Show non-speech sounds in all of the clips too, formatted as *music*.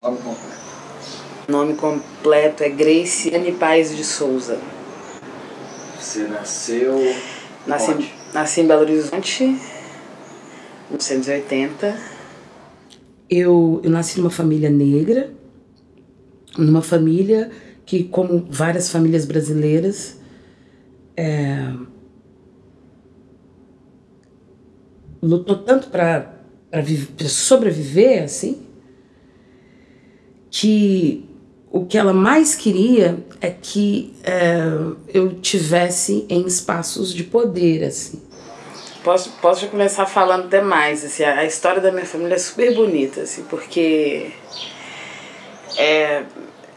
Nome completo. Nome completo é Grace Anne Paes de Souza. Você nasceu. Nasci, onde? nasci em Belo Horizonte, em 1980. Eu, eu nasci numa família negra, numa família que, como várias famílias brasileiras, é, lutou tanto para sobreviver, assim, que o que ela mais queria é que é, eu tivesse em espaços de poder, assim. Posso, posso já começar falando até mais, assim, a, a história da minha família é super bonita, assim, porque é,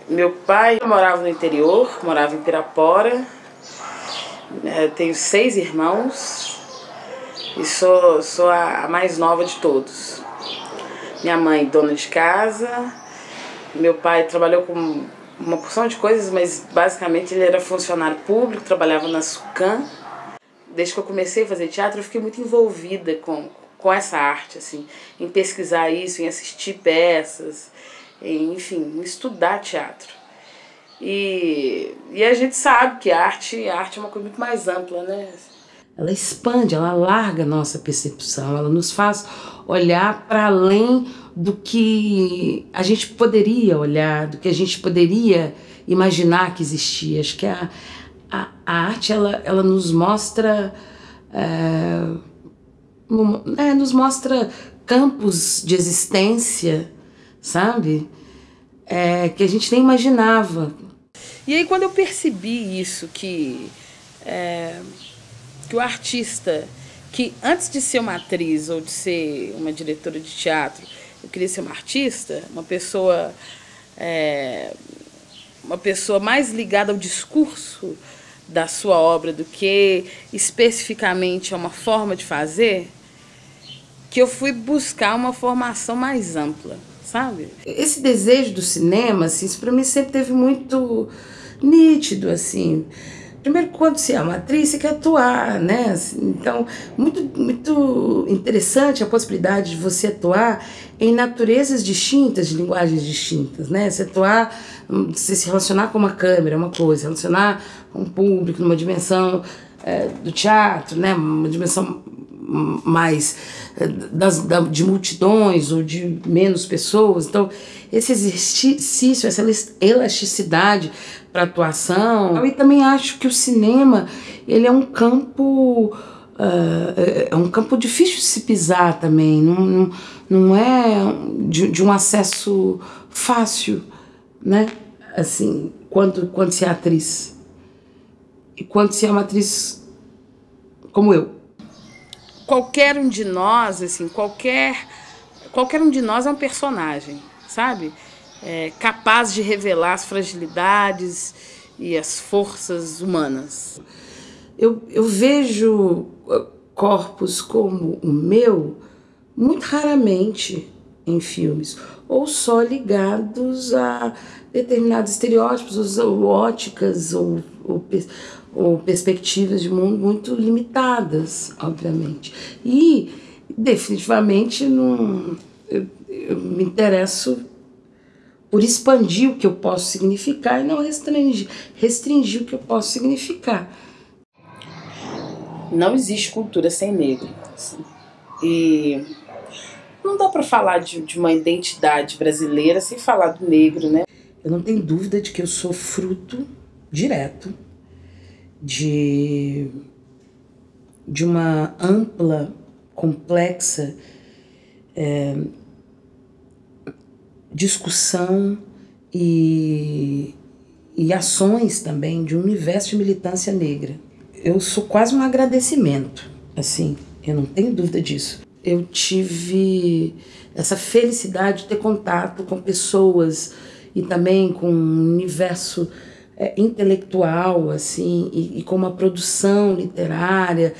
meu pai morava no interior, morava em Pirapora, é, tenho seis irmãos e sou, sou a, a mais nova de todos. Minha mãe, dona de casa, meu pai trabalhou com uma porção de coisas, mas basicamente ele era funcionário público, trabalhava na SUCAM. Desde que eu comecei a fazer teatro, eu fiquei muito envolvida com, com essa arte, assim, em pesquisar isso, em assistir peças, em, enfim, em estudar teatro. E, e a gente sabe que a arte, a arte é uma coisa muito mais ampla, né? Ela expande, ela larga a nossa percepção, ela nos faz olhar para além do que a gente poderia olhar, do que a gente poderia imaginar que existia. Acho que a, a, a arte ela, ela nos mostra é, é, nos mostra campos de existência, sabe? É, que a gente nem imaginava. E aí quando eu percebi isso, que, é, que o artista, que antes de ser uma atriz ou de ser uma diretora de teatro, eu queria ser uma artista, uma pessoa, é, uma pessoa mais ligada ao discurso da sua obra do que especificamente a uma forma de fazer, que eu fui buscar uma formação mais ampla, sabe? Esse desejo do cinema, assim, isso para mim sempre teve muito nítido, assim. Primeiro, quando você é uma atriz, você quer atuar, né? Então, muito, muito interessante a possibilidade de você atuar em naturezas distintas, de linguagens distintas, né? Você atuar, você se relacionar com uma câmera, uma coisa, relacionar com um público numa dimensão é, do teatro, né? Uma dimensão mais é, das, da, de multidões ou de menos pessoas. Então, esse exercício, essa elasticidade para atuação. E também acho que o cinema ele é um campo uh, é um campo difícil de se pisar também. Não, não, não é de, de um acesso fácil, né? Assim, quando quando se é atriz e quando se é uma atriz como eu. Qualquer um de nós, assim, qualquer qualquer um de nós é um personagem, sabe? É, capaz de revelar as fragilidades e as forças humanas. Eu, eu vejo uh, corpos como o meu muito raramente em filmes, ou só ligados a determinados estereótipos, ou óticas, ou, ou, ou perspectivas de mundo muito limitadas, obviamente. E, definitivamente, não, eu, eu me interesso por expandir o que eu posso significar e não restringir, restringir o que eu posso significar. Não existe cultura sem negro. Assim. E não dá para falar de, de uma identidade brasileira sem falar do negro, né? Eu não tenho dúvida de que eu sou fruto direto de, de uma ampla, complexa é, discussão e, e ações também de um universo de militância negra. Eu sou quase um agradecimento, assim, eu não tenho dúvida disso. Eu tive essa felicidade de ter contato com pessoas e também com um universo é, intelectual, assim, e, e, com uma produção literária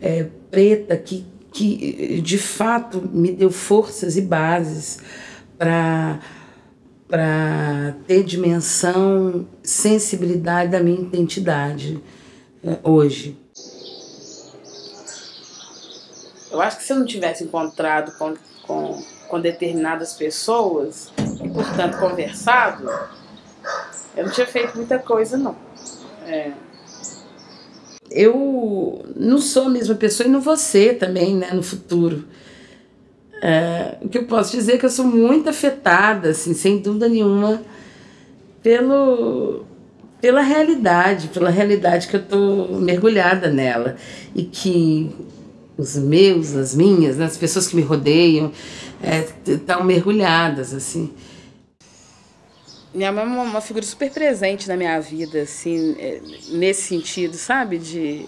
é, preta que, que de fato me deu forças e bases para ter dimensão, sensibilidade da minha identidade é, hoje. Eu acho que se eu não tivesse encontrado com, com, com determinadas pessoas, e, portanto, conversado, eu não tinha feito muita coisa, não. É. Eu não sou a mesma pessoa e não vou ser também, né, no futuro. É, o que eu posso dizer é que eu sou muito afetada, assim, sem dúvida nenhuma, pelo, pela realidade, pela realidade que eu estou mergulhada nela. E que os meus, as minhas, né, as pessoas que me rodeiam, estão é, mergulhadas, assim. Minha mãe é uma, uma, figura super presente na minha vida, assim, é, nesse sentido, sabe? De.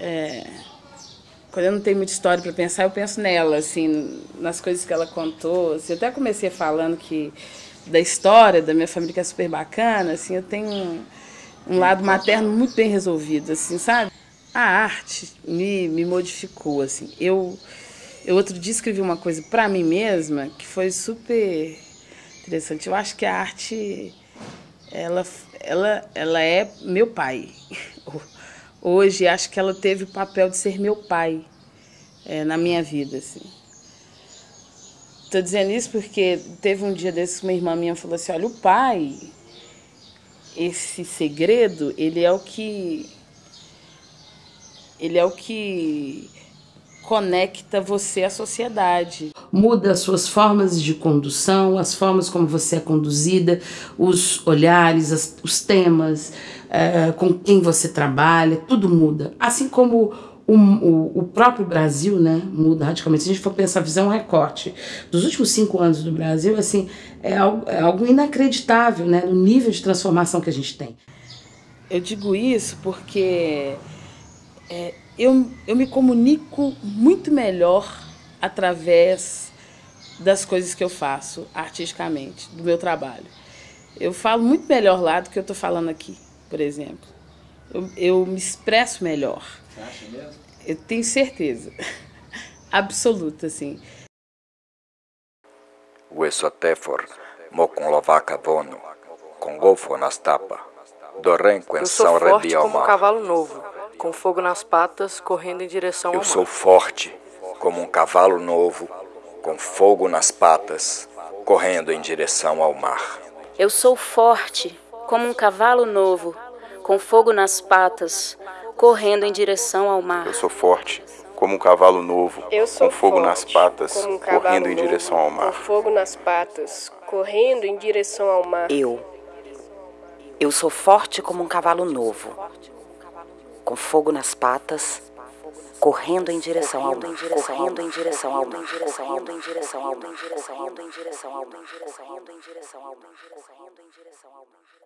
É, quando eu não tenho muita história para pensar, eu penso nela, assim, nas coisas que ela contou. Assim, eu até comecei falando que da história da minha família que é super bacana, assim, eu tenho um, um lado materno muito bem resolvido, assim, sabe? A arte me, me modificou, assim. Eu, eu outro dia escrevi uma coisa para mim mesma que foi super interessante. Eu acho que a arte, ela, ela, ela é meu pai. *laughs* hoje acho que ela teve o papel de ser meu pai é, na minha vida. Assim. Estou dizendo isso porque teve um dia desses uma irmã minha falou assim, olha, o pai, esse segredo, ele é o que. Ele é o que conecta você à sociedade. Muda as suas formas de condução, as formas como você é conduzida, os olhares, as, os temas, é, com quem você trabalha, tudo muda. Assim como o, o, o, próprio Brasil né, muda radicalmente. Se a gente for pensar, fizer um recorte dos últimos cinco anos do Brasil, assim, é algo, é algo inacreditável né, no nível de transformação que a gente tem. Eu digo isso porque é, eu, eu me comunico muito melhor através das coisas que eu faço artisticamente, do meu trabalho. Eu falo muito melhor lá do que eu estou falando aqui por exemplo. Eu, eu me expresso melhor. Você acha mesmo? Eu tenho certeza. *laughs* Absoluta, assim. Uesotefor, moconlovaca vono, com golfo nas tapas, do renco em São forte como um cavalo novo, com fogo nas patas, correndo em direção ao Eu mar. sou forte como um cavalo novo, com fogo nas patas, correndo em direção ao mar. Eu sou forte como um cavalo novo, com fogo nas patas, correndo em direção ao mar. Eu sou forte, como um cavalo novo, com fogo nas patas, um correndo em direção ao mar. Com fogo nas patas, correndo em direção ao mar. Eu. Eu sou forte como um cavalo novo, com fogo nas patas, correndo em direção ao mar, correndo em direção ao mar, correndo em direção ao mar, correndo em direção ao mar, correndo em direção ao mar.